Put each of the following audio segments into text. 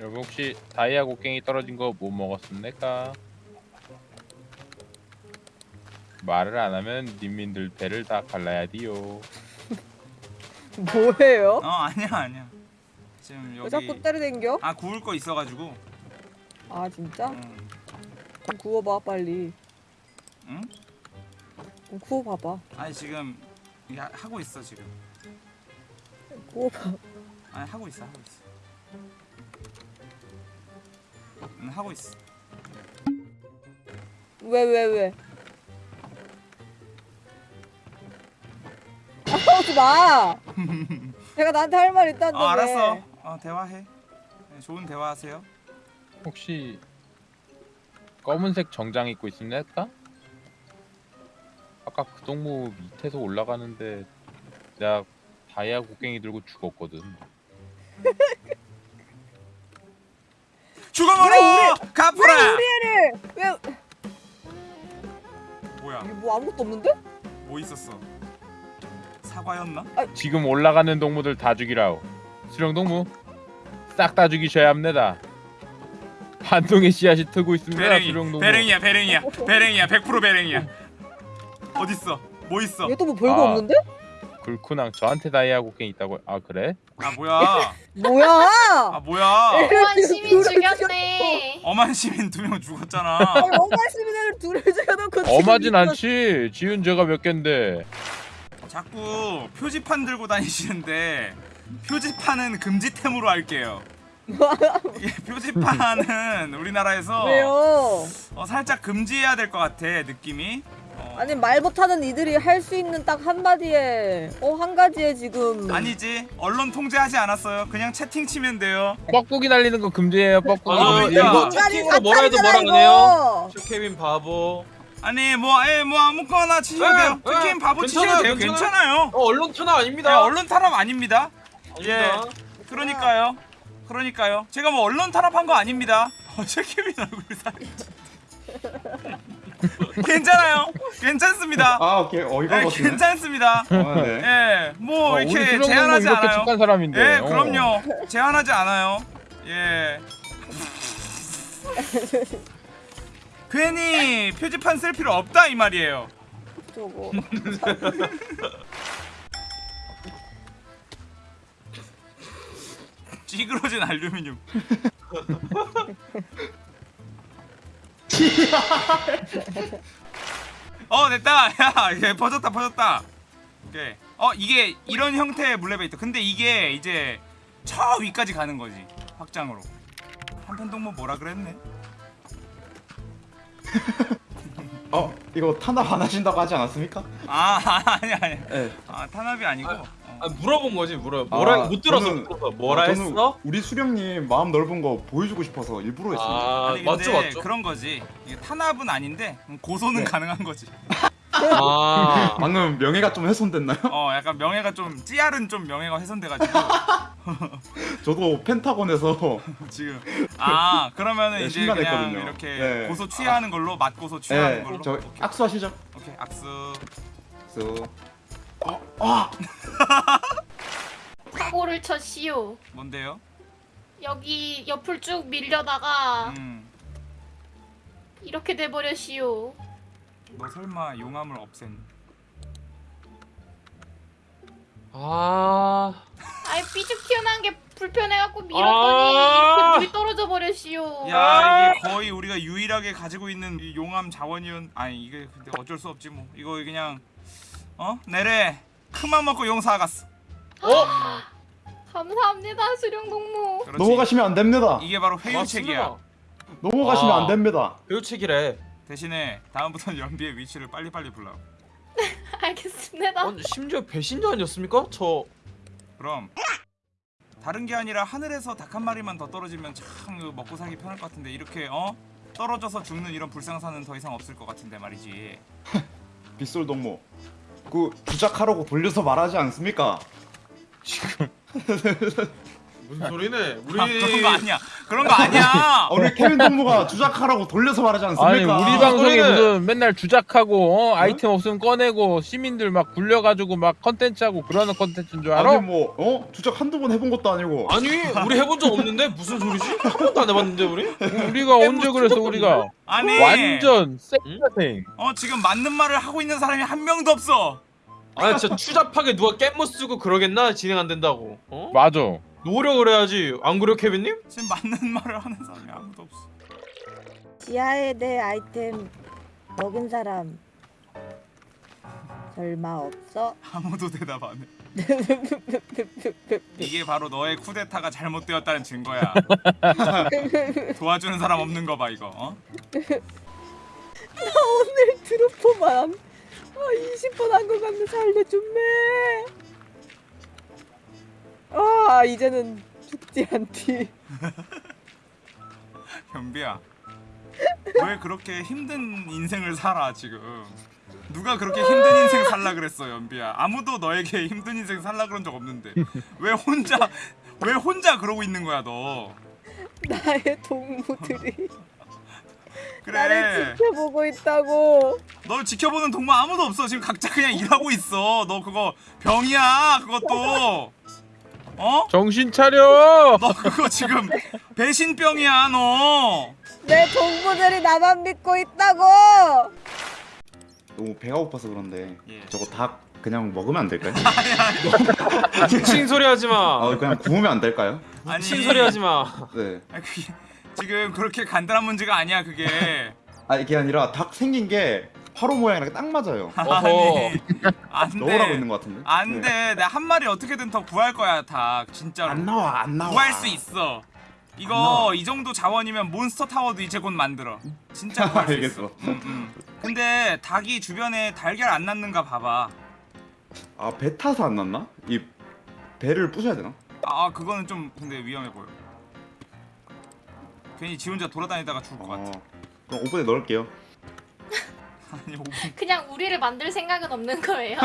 여러분 혹시 다이아 곡괭이 떨어진 거 못 먹었습니까? 말을 안 하면 님민들 배를 다 갈라야 디요. 뭐예요? 어 아니야 아니야. 지금 왜 여기 자꾸 때려댕겨? 아 구울 거 있어가지고. 아 진짜? 응. 좀 구워봐 빨리 응? 좀 구워봐봐 아니 지금 하- 하고 있어 지금. 구워봐 아니 하고 있어 하고 있어. 응 하고 있어. 왜 왜 왜? 싸우지 마! 내가 나한테 할 말 있다는데 어 왜? 알았어. 어 대화해. 네, 좋은 대화하세요. 혹시 검은색 정장 입고 있습니까? 아까 그 동무 밑에서 올라가는데 내가 다이아 곡괭이 들고 죽었거든. 죽어버려! 가프라! 왜 우리 애를! 왜 뭐야? 이게 뭐 아무것도 없는데? 뭐 있었어? 사과였나? 지금 올라가는 동무들 다 죽이라오. 수령 동무 싹 다 죽이셔야 합니다. 한동의 씨앗이 트고 있습니다. 배랭이, 수령 동무. 배랭이야, 배랭이야, 배랭이야, 100% 배랭이야. 어딨어? 뭐 있어? 얘 또 뭐 별거 아. 없는데? 굴쿠낭 저한테 다이아 곡괭이 있다고. 아 그래? 아 뭐야? 뭐야! 아 뭐야? 오만 시민 죽였네. 엄한 시민 두 명 죽었잖아. 아니 애를 둘을 죽여놓고 엄하진 않지. 지은 죄가 몇 갠데. 자꾸 표지판 들고 다니시는데 표지판은 금지템으로 할게요. 이 표지판은 우리나라에서 왜요? 어, 살짝 금지해야 될 것 같아 느낌이. 어, 아니 말 못하는 이들이 할 수 있는 딱 한마디에 어 한 가지에 지금 아니지 언론 통제하지 않았어요. 그냥 채팅 치면 돼요. 뻑국이 날리는 거 금지해요. 아, 아, 그러니까. 이거 채팅으로 뭐라 해도 뭐라 그래요? 이거. 케빈 바보. 아니 뭐에뭐 아무거나 치셔도 네, 돼요. 네, 특히 바보 치셔도 괜찮아요, 돼요. 괜찮아요. 어 언론 탄압 아닙니다. 네, 언론 탄압 아닙니다. 아닙니다. 그러니까요. 그러니까요. 제가 뭐 언론 탄압한 거 아닙니다. 어, 최케빈 얼굴 살이 괜찮아요. 괜찮습니다. 아 오케이 어이가 네, 없네. 괜찮습니다. 아, 네. 예, 뭐 어, 우리 이렇게 제한하지 이렇게 않아요. 착한 사람인데. 예, 어. 그럼요. 제한하지 않아요. 예. 괜히 표지판 쓸 필요 없다 이 말이에요. 저거 찌그러진 알루미늄. 어 됐다. 야, 이게 퍼졌다 퍼졌다. 오케이. 어 이게 이런 형태의 물레베이터. 근데 이게 이제 저 위까지 가는 거지. 확장으로. 한편 동무 뭐라 그랬네? 어 이거 탄압 안 하신다고 하지 않았습니까? 아 아니 아니. 네. 아 탄압이 아니고. 아, 어. 아, 물어본 거지 물어. 뭐라 아, 못 들어서 저는- 못 들어서 뭐라 아, 저는 했어? 우리 수령님 마음 넓은 거 보여주고 싶어서 일부러 했습니다. 아 아니, 맞죠 근데 맞죠. 그런 거지. 이게 탄압은 아닌데 고소는 네. 가능한 거지. 아 방금 명예가 좀 훼손됐나요? 어 약간 명예가 좀 찌알은 좀 명예가 훼손돼가지고 저도 펜타곤에서 지금 아 그러면은 네, 이제 그냥 심란했거든요. 이렇게 네. 고소 취하는 걸로 맛고소 취하는 네, 걸로 저 오케이. 악수하시죠. 오케이 악수 수. 어, 아, 사고를 쳤시오. 뭔데요? 여기 옆을 쭉 밀려다가 음너 이렇게 돼버렸시오. 설마 용암을 없앤 아 아이 삐죽 튀어나온 게 불편해갖고 밀었더니 아. 이렇게 물이 떨어져 버렸시오. 야 이게 거의 우리가 유일하게 가지고 있는 이 용암 자원이온 아니 이게 근데 어쩔 수 없지 뭐 이거 그냥 어 내래 큰맘 먹고 용사 갔어 어? 감사합니다 수령 동무. 그렇지 넘어가시면 안 됩니다. 이게 바로 회유책이야 맞습니다. 넘어가시면 아. 안 됩니다. 교육책이래. 대신에 다음부터는 연비의 위치를 빨리빨리 불러 알겠습니다. 어, 심지어 배신자 아니었습니까? 저 그럼 다른 게 아니라 하늘에서 닭 한 마리만 더 떨어지면 참 먹고 살기 편할 것 같은데 이렇게 어 떨어져서 죽는 이런 불상사는 더 이상 없을 것 같은데 말이지. 빗솔 동무. 그 주작하라고 돌려서 말하지 않습니까? 무슨 소리네? 우리 아, 그런 거 아니야. 그런 거 아니야. 어, 우리 케빈 동무가 주작하라고 돌려서 말하지 않습니까? 아니 우리 방송에 소리는- 무슨 맨날 주작하고 어? 아이템 없으면 꺼내고 시민들 막 굴려가지고 막 컨텐츠하고 그러는 컨텐츠인 줄 알아? 아니 뭐 어? 주작 한두 번 해본 것도 아니고 아니 우리 해본 적 없는데 무슨 소리지? 한 번도 안 해봤는데 우리? 우리가 언제 그랬어 우리가 아니 완전 쌩쌩 어 지금 맞는 말을 하고 있는 사람이 한 명도 없어. 아니 진짜 추잡하게 누가 깻모 쓰고 그러겠나 진행 안 된다고. 어? 맞아 노력을 해야지. 안 그래요 케빈님? 지금 맞는 말을 하는 사람이 아무도 없어. 지하에 내 아이템 먹은 사람 설마 없어? 아무도 대답 안 해. 이게 바로 너의 쿠데타가 잘못되었다는 증거야. 도와주는 사람 없는 거 봐 이거. 어? 오늘 드로퍼만 아, 20번 한것 같네 살려준매 아 이제는 죽지 않디 현비야. 왜 그렇게 힘든 인생을 살아 지금? 누가 그렇게 힘든 인생 살라 그랬어 연비야? 아무도 너에게 힘든 인생 살라 그런 적 없는데 왜 혼자 왜 혼자 그러고 있는 거야 너? 나의 동무들이 그래. 나를 지켜보고 있다고 널 지켜보는 동무 아무도 없어. 지금 각자 그냥 일하고 있어. 너 그거 병이야. 그것도. 어? 정신 차려 너 그거 지금 배신병이야 너. 내 동무들이 나만 믿고 있다고 너무 배가 고파서 그런데 예. 저거 닭 그냥 먹으면 안 될까요? 미친 소리 하지 마. 어 그냥 구우면 안 될까요? 아니 미친 소리 하지 마. 네. 아니, 그게 지금 그렇게 간단한 문제가 아니야 그게. 아 이게 아니라 닭 생긴 게 화로 모양이랑 딱 맞아요. 어허. 안돼. 넣으라고 있는 것 같은데. 네. 안돼. 내가 한 마리 어떻게든 더 구할 거야 다 진짜로. 안 나와 안 나와. 구할 수 있어. 안 이거. 이 정도 자원이면 몬스터 타워도 이제 곧 만들어. 진짜 구할 수. 알겠어. 음, 음. 근데 닭이 주변에 달걀 안 낳는가 봐봐. 아 배 타서 안 났나? 이 배를 부셔야 되나? 아 그거는 좀 근데 위험해 보여. 괜히 지 혼자 돌아다니다가 죽을 것 같아. 어. 그럼 오븐에 넣을게요. 아니 오븐. 그냥 우리를 만들 생각은 없는 거예요.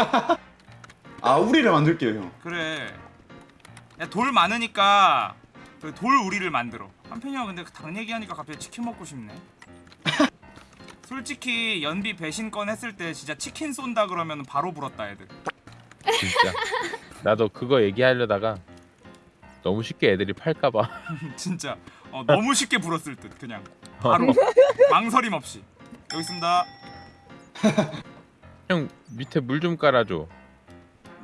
아 우리를 만들게요 형. 그래. 야 돌 많으니까 그돌 우리를 만들어. 한편이야 근데 그닭 얘기하니까 갑자기 치킨 먹고 싶네. 솔직히 연비 배신권 했을 때 진짜 치킨 쏜다 그러면 바로 불었다 애들. 진짜 나도 그거 얘기하려다가 너무 쉽게 애들이 팔까봐 진짜 어, 너무 쉽게 불었을 듯 그냥 바로 망설임 없이. 여기 있습니다. 형 밑에 물 좀 깔아줘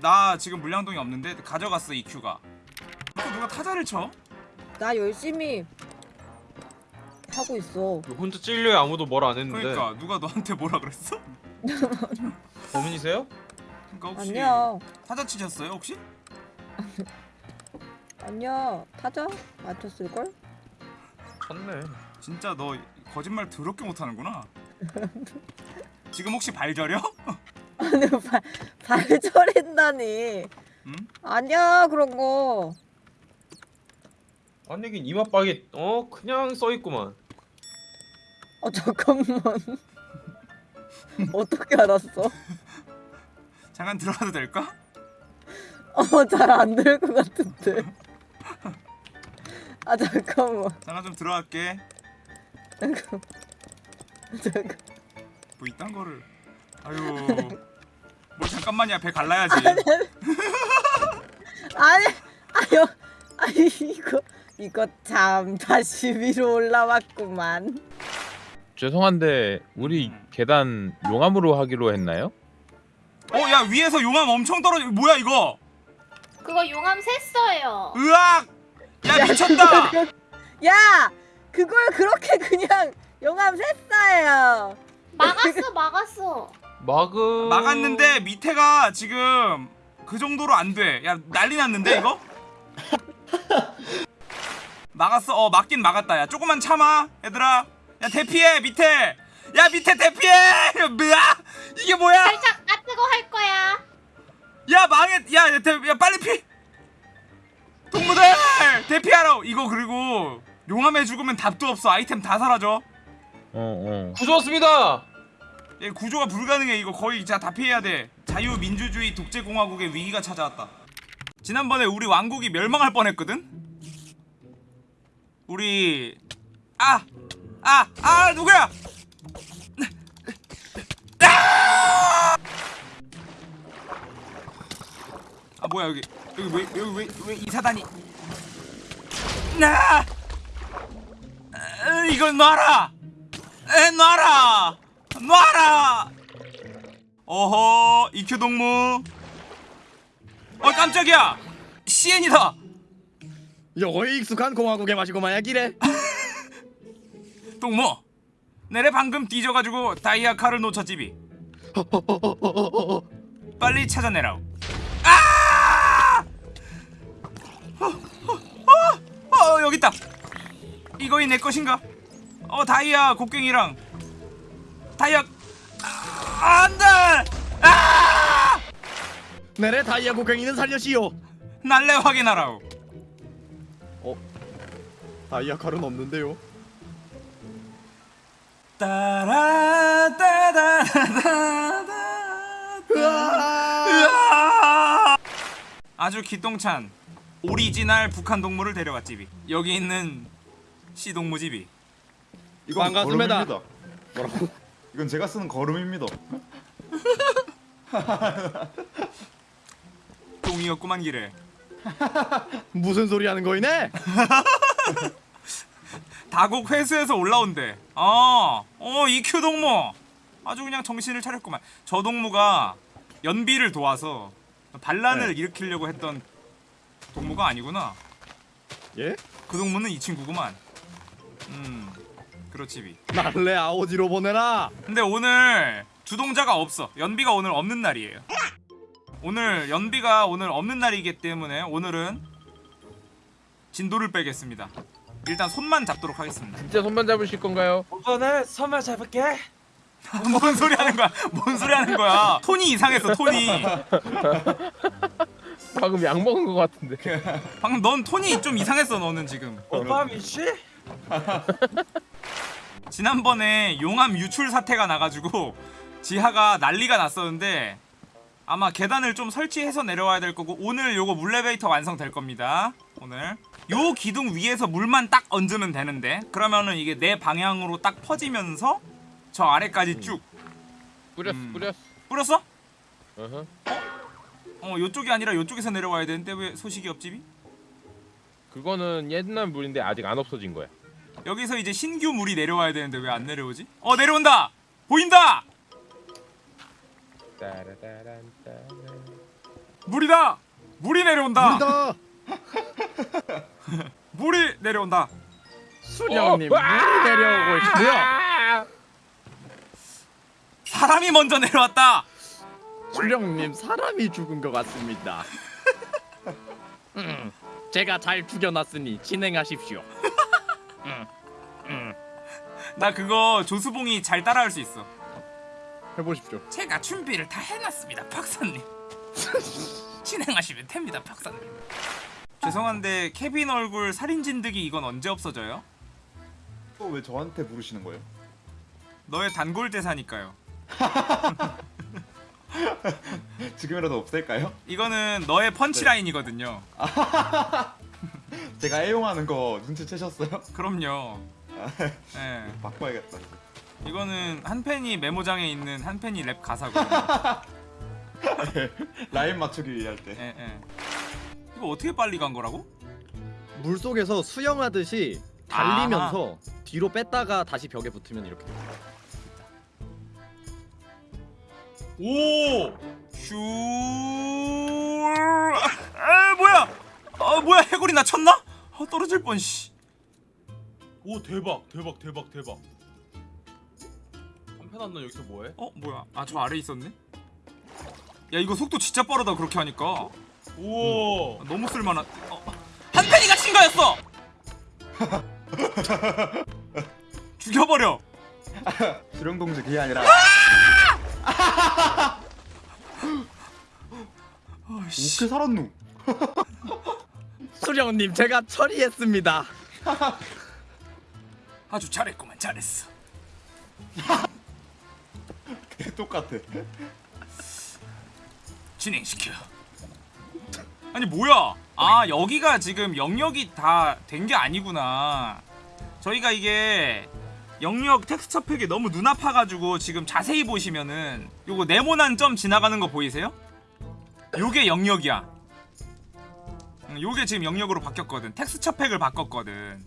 나 지금 물량동이 없는데 가져갔어 EQ가. 또 누가 타자를 쳐? 나 열심히 하고 있어 혼자 찔려야 아무도 뭘 안 했는데. 그러니까 누가 너한테 뭐라 그랬어? 범인이세요? 그러니까 혹시 아니야 타자 치셨어요 혹시? 아니야 타자 맞췄을걸? 쳤네. 진짜 너 거짓말 더럽게 못하는구나. 지금 혹시 발 저려? 아니 발, 발 저린다니 응? 아니야 그런 거 아니 이긴 이마박이 어 그냥 써 있구만. 어 잠깐만 어떻게 알았어? 잠깐 들어가도 될까? 어잘 안 될 것 같은데 아 잠깐만 잠깐 좀 들어갈게. 잠깐 잠깐 뭐 이딴 거를. 아유. 뭘 잠깐만이야 배 갈라야지. 아니 아유 아니 이거 이거 참 다시 위로 올라왔구만 죄송한데 우리 음. 계단 용암으로 하기로 했나요? 어야 위에서 용암 엄청 떨어져. 뭐야 이거? 그거 용암 샜어요. 으악! 야 미쳤다. 야 그걸 그렇게 그냥 영암 샜어요 막았어, 막았어. 막은 막았는데 밑에가 지금 그 정도로 안 돼. 야 난리 났는데 이거? 막았어. 어 막긴 막았다. 야 조금만 참아, 얘들아. 야 대피해 밑에. 야 밑에 대피해. 야, 뭐야? 이게 뭐야? 살짝 아 뜨거 할 거야. 야 망해. 야, 야, 대, 야 빨리 피. 동무들 대피하라. 이거 그리고 용암에 죽으면 답도 없어. 아이템 다 사라져. 어 어 구조 왔습니다. 얘 구조가 불가능해. 이거 거의 진짜 다 피해야 돼. 자유민주주의 독재공화국의 위기가 찾아왔다. 지난번에 우리 왕국이 멸망할 뻔했거든. 우리 아! 아! 아 누구야? 아! 아 뭐야 여기 여기 왜 여기 왜 왜 이사단이 나 아, 이걸 놔라 에 놔라 놔라! 어허 이큐 동무. 어 깜짝이야! CN이다! 요거이 익숙한 공화국의 맛이고 마야기래. 동무 내래 방금 뒤져가지고 다이아 칼을 놓쳤지비 빨리 찾아내라오. 아! 어, 어, 어, 어, 여기 있다. 이거이 내 것인가? 어 다이아 곡괭이랑 다이아 아, 안돼! 아! 내래 다이아 곡괭이는 살려시오. 날래 확인하라오. 다이아 칼은 없는데요? 으아! 아주 기똥찬 오리지널 북한 동물을 데려왔지비 여기 있는 시 동무지비 이건 반갑습니다. 뭐라고? 이건 제가 쓰는 걸음입니다. 똥이었구만 기래 무슨 소리 하는 거이네? 다곡 회수해서 올라온대. 어, 어 EQ 동무. 아주 그냥 정신을 차렸구만. 저 동무가 연비를 도와서 반란을 네. 일으키려고 했던 동무가 아니구나. 예? 그 동무는 이 친구구만. 음 그렇지비 날래 아오지로 보내라 근데 오늘 주동자가 없어. 연비가 오늘 없는 날이에요. 오늘 연비가 오늘 없는 날이기 때문에 오늘은 진도를 빼겠습니다. 일단 손만 잡도록 하겠습니다. 진짜 손만 잡으실 건가요? 이번에 선물 잡을게. 뭔 소리 하는 거야? 뭔 소리 하는 거야? 톤이 이상했어. 톤이. 방금 약 먹은 것 같은데. 방금 넌 톤이 좀 이상했어. 너는 지금. 오빠 미씨? 지난번에 용암 유출 사태가 나가지고 지하가 난리가 났었는데 아마 계단을 좀 설치해서 내려와야 될 거고 오늘 요거 물레베이터 완성될 겁니다 오늘 요 기둥 위에서 물만 딱 얹으면 되는데 그러면은 이게 내 방향으로 딱 퍼지면서 저 아래까지 쭉 뿌렸어, 음. 뿌렸어. 뿌렸어? 어허. 어 요쪽이 아니라 요쪽에서 내려와야 되는데 왜 소식이 없지비? 그거는 옛날 물인데 아직 안 없어진 거야. 여기서 이제 신규 물이 내려와야 되는데 왜 안 내려오지? 어 내려온다! 보인다! 물이다! 물이 내려온다! 우리다 물이 내려온다. 수령님 어, 물이 내려오고 있고요 아! 사람이 먼저 내려왔다. 수령님 사람이 죽은 것 같습니다 음, 제가 잘 죽여놨으니 진행하십시오 나 그거 조수봉이 잘 따라할 수 있어. 해보십시오 제가 준비를 다 해놨습니다, 박사님. 진행하시면 됩니다, 박사님. 죄송한데 케빈 얼굴 살인 진드기 이건 언제 없어져요? 또 왜 저한테 부르시는 거예요? 너의 단골 대사니까요. 지금이라도 없앨까요? 이거는 너의 펀치라인이거든요. 제가 애용하는 거 눈치채셨어요? 그럼요. 예. 바꿔야겠다. 이거는 한 팬이 메모장에 있는 한 팬이 랩 가사거든요. 라인 맞추기 할 때. 예, 예. 이거 어떻게 빨리 간 거라고? 물 속에서 수영하듯이 달리면서 뒤로 뺐다가 다시 벽에 붙으면 이렇게 돼요. 오! 슈. 아, 뭐야? 아, 뭐야? 해골이 나 쳤나? 아, 떨어질 뻔 씨. 오 대박 대박 대박 대박. 한편 안나 여기서 뭐해? 어, 뭐야? 아, 저 아래 있었네. 야, 이거 속도 진짜 빠르다 그렇게 하니까. 오. 아, 너무 쓸 만한. 어. 한 팬이가 친 거였어. 죽여버려. 수령동지 그게 아니라. 어떻게 살았누? 수령님 제가 처리했습니다 아주 잘했구만, 잘했어. 똑같아. 진행시켜. 아니 뭐야? 아 여기가 지금 영역이 다 된 게 아니구나. 저희가 이게 영역 텍스처 팩이 너무 눈 아파가지고 지금 자세히 보시면은 요거 네모난 점 지나가는 거 보이세요? 요게 영역이야. 응, 요게 지금 영역으로 바뀌었거든. 텍스처 팩을 바꿨거든.